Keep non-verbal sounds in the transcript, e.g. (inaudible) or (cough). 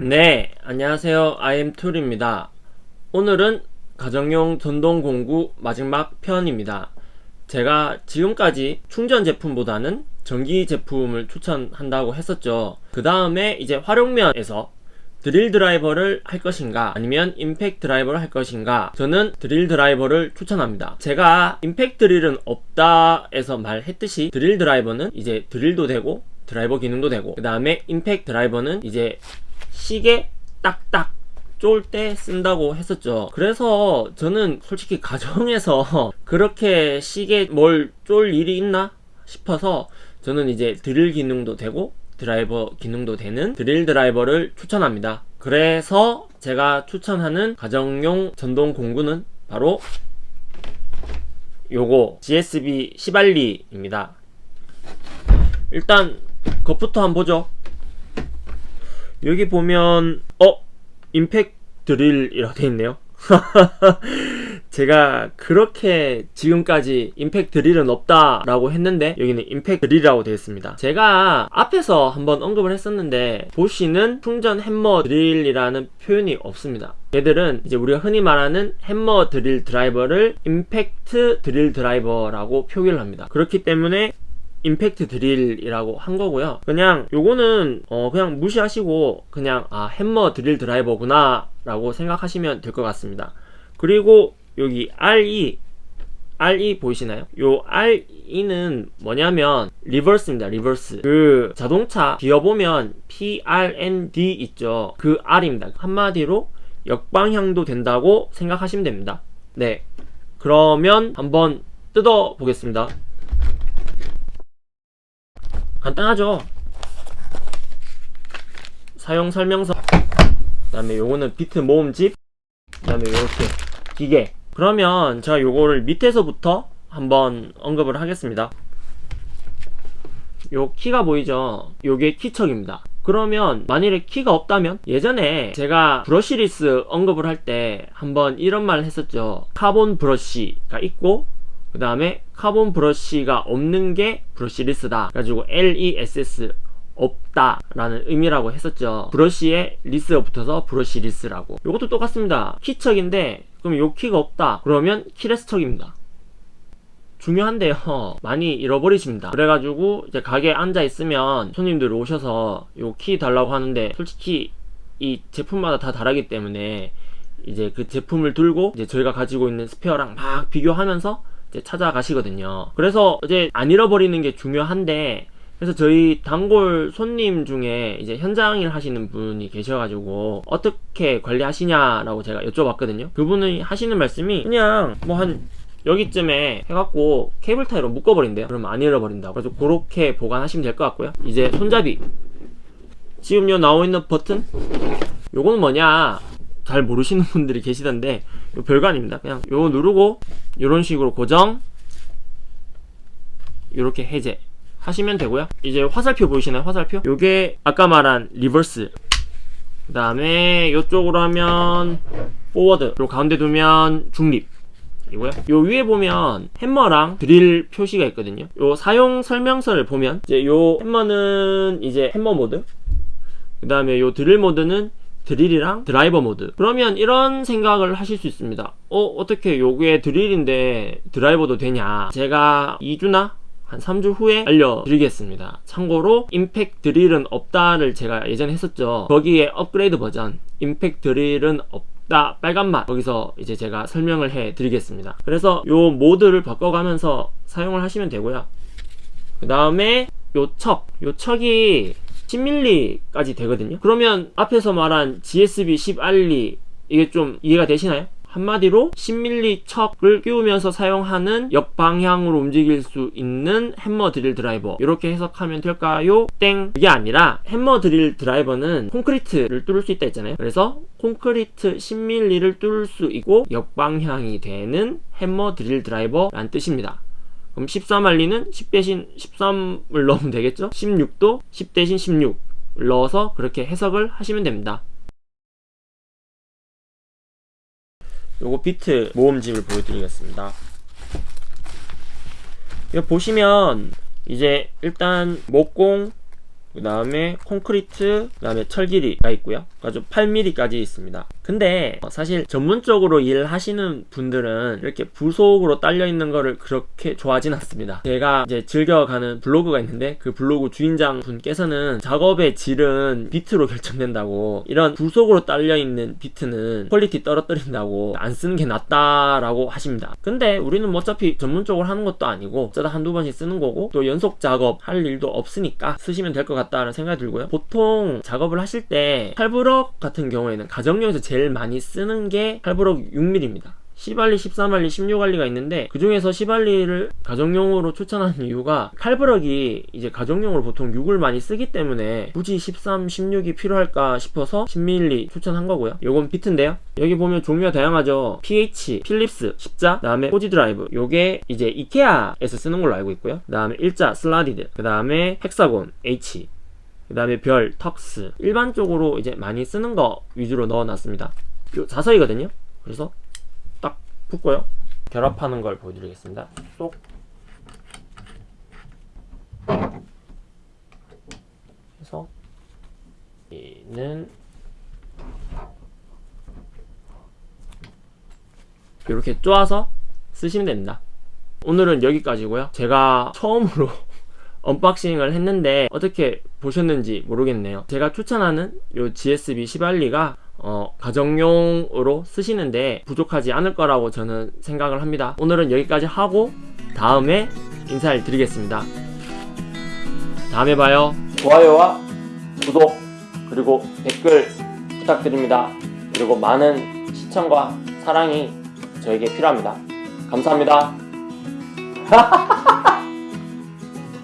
네, 안녕하세요. IM툴입니다. 오늘은 가정용 전동 공구 마지막 편입니다. 제가 지금까지 충전 제품보다는 전기 제품을 추천한다고 했었죠. 그 다음에 이제 활용면에서 드릴 드라이버를 할 것인가 아니면 임팩트 드라이버를 할 것인가 저는 드릴 드라이버를 추천합니다 제가 임팩트 드릴은 없다 에서 말했듯이 드릴 드라이버는 이제 드릴도 되고 드라이버 기능도 되고 그 다음에 임팩트 드라이버는 이제 시계 딱딱 쫄때 쓴다고 했었죠. 그래서 저는 솔직히 가정에서 (laughs) 그렇게 시계 뭘 쫄 일이 있나 싶어서 저는 이제 드릴 기능도 되고 드라이버 기능도 되는 드릴 드라이버를 추천합니다. 그래서 제가 추천하는 가정용 전동 공구는 바로 요거 GSB 10알리입니다. 일단 겉부터 한번 보죠 여기 보면 어? 임팩 드릴이라고 되어 있네요. (laughs) 제가 그렇게 지금까지 임팩트 드릴은 없다 라고 했는데 여기는 임팩트 드릴이라고 되어 있습니다. 제가 앞에서 한번 언급을 했었는데 보시는 충전 햄머 드릴이라는 표현이 없습니다. 얘들은 이제 우리가 흔히 말하는 햄머 드릴 드라이버를 임팩트 드릴 드라이버라고 표기를 합니다. 그렇기 때문에 임팩트 드릴이라고 한 거고요. 그냥 요거는 어 그냥 무시하시고 그냥 아 햄머 드릴 드라이버구나 라고 생각하시면 될 것 같습니다. 그리고 여기 RE RE 보이시나요? 요 RE는 뭐냐면 reverse입니다 reverse. 그 자동차 기어 보면 PRND 있죠. 그 R입니다. 한마디로 역방향도 된다고 생각하시면 됩니다. 네. 그러면 한번 뜯어 보겠습니다 간단하죠. 사용 설명서. 그 다음에 요거는 비트 모음집. 그 다음에 요렇게 기계. 그러면 제가 요거를 밑에서부터 한번 언급을 하겠습니다. 요 키가 보이죠? 요게 키척입니다. 그러면 만일에 키가 없다면 예전에 제가 brushless 언급을 할 때 한번 이런 말을 했었죠. 카본 브러쉬가 있고 그 다음에 카본 브러쉬가 없는 게 brushless다. 그래가지고 LESS 없다 라는 의미라고 했었죠. 브러쉬에 less가 붙어서 brushless라고. 이것도 똑같습니다. 키척인데 그럼 요 키가 없다. 그러면 keyless chuck입니다. 중요한데요. (laughs) 많이 잃어버리십니다. 그래가지고 이제 가게에 앉아 있으면 손님들 오셔서 요 키 달라고 하는데 솔직히 이 제품마다 다 다르기 때문에 이제 그 제품을 들고 이제 저희가 가지고 있는 스페어랑 막 비교하면서 이제 찾아가시거든요. 그래서 이제 안 잃어버리는 게 중요한데 그래서 저희 단골 손님 중에 이제 현장일 하시는 분이 계셔가지고 어떻게 관리하시냐라고 제가 여쭤봤거든요. 그분이 하시는 말씀이 그냥 뭐한 여기쯤에 해갖고 케이블 타이로 묶어버린대요. 그러면 안 잃어버린다고. 그래서 그렇게 보관하시면 될 것 같고요. 이제 손잡이. 지금 요 나오있는 버튼? 요거는 뭐냐 잘 모르시는 (laughs) 분들이 계시던데 별거 아닙니다. 그냥 요거 누르고 이런 식으로 고정 이렇게 해제 하시면 되고요. 이제 화살표 보이시나요? 화살표? 요게 아까 말한 reverse. 그 다음에 이쪽으로 하면 forward. 그리고 가운데 두면 중립 이고요. 요 위에 보면 햄머랑 드릴 표시가 있거든요. 요 사용 설명서를 보면 이제 요 햄머는 이제 햄머 모드. 그 다음에 요 드릴 모드는 드릴이랑 드라이버 모드. 그러면 이런 생각을 하실 수 있습니다. 어 어떻게 요게 드릴인데 드라이버도 되냐? 제가 2주나? 한 3주 후에 알려드리겠습니다. 참고로 임팩 드릴은 없다를 제가 예전에 했었죠. 거기에 업그레이드 버전 임팩 드릴은 없다 빨간맛. 거기서 이제 제가 설명을 해 드리겠습니다. 그래서 요 모드를 바꿔가면서 사용을 하시면 되고요. 그 다음에 요 척, 요 척이 10mm까지 되거든요 그러면 앞에서 말한 GSB 10알리 이게 좀 이해가 되시나요? 한마디로 10mm 척을 끼우면서 사용하는 역방향으로 움직일 수 있는 햄머 드릴 드라이버 이렇게 해석하면 될까요? 땡! 그게 아니라 햄머 드릴 드라이버는 콘크리트를 뚫을 수 있다 했잖아요 그래서 콘크리트 10mm를 뚫을 수 있고 역방향이 되는 햄머 드릴 드라이버라는 뜻입니다 그럼 13RE는 10 대신 13을 넣으면 되겠죠? 16도 10 대신 16 넣어서 그렇게 해석을 하시면 됩니다 요거 비트 모음집을 보여드리겠습니다 이거 보시면 이제 일단 목공 그 다음에 콘크리트, 그 다음에 철기리가 있고요. 아주 8mm까지 있습니다. 근데 어, 사실 전문적으로 일하시는 분들은 이렇게 부속으로 딸려 있는 거를 그렇게 좋아하진 않습니다. 제가 이제 즐겨가는 블로그가 있는데 그 블로그 주인장 분께서는 작업의 질은 비트로 결정된다고 이런 부속으로 딸려 있는 비트는 quality 떨어뜨린다고 안 쓰는 게 낫다라고 하십니다. 근데 우리는 뭐 어차피 전문적으로 하는 것도 아니고 쓰다 한두 번씩 쓰는 거고 또 연속 작업 할 일도 없으니까 쓰시면 될 것 같다는 생각이 들고요. 보통 작업을 하실 때 칼브럭 같은 경우에는 가정용에서 제일 많이 쓰는 게 칼브럭 6mm입니다. 10RE, 13RE, 16RE가 있는데 그 중에서 10RE를 가정용으로 추천하는 이유가 칼브럭이 이제 가정용으로 보통 6을 많이 쓰기 때문에 굳이 13, 16이 필요할까 싶어서 10mm 추천한 거고요. 요건 비트인데요. 여기 보면 종류가 다양하죠. PH, Phillips, 십자, 그다음에 Pozidriv. 요게 이제 이케아에서 쓰는 걸로 알고 있고요. 그 다음에 일자, slotted, 그 다음에 hexagon, H, 그 다음에 별, 턱스. 일반적으로 이제 많이 쓰는 거 위주로 넣어놨습니다. 요 자서이거든요. 그래서 딱 붙고요. 결합하는 걸 보여드리겠습니다. 쏙. 해서 얘는 이렇게 쪼아서 쓰시면 됩니다. 오늘은 여기까지고요. 제가 처음으로 (laughs) unboxing을 했는데 어떻게 보셨는지 모르겠네요. 제가 추천하는 요 GSB 시발리가 어, 가정용으로 쓰시는데 부족하지 않을 거라고 저는 생각을 합니다. 오늘은 여기까지 하고 다음에 인사를 드리겠습니다. 다음에 봐요. 좋아요와 구독 그리고 댓글 부탁드립니다. 그리고 많은 시청과 사랑이 저에게 필요합니다. 감사합니다 (laughs)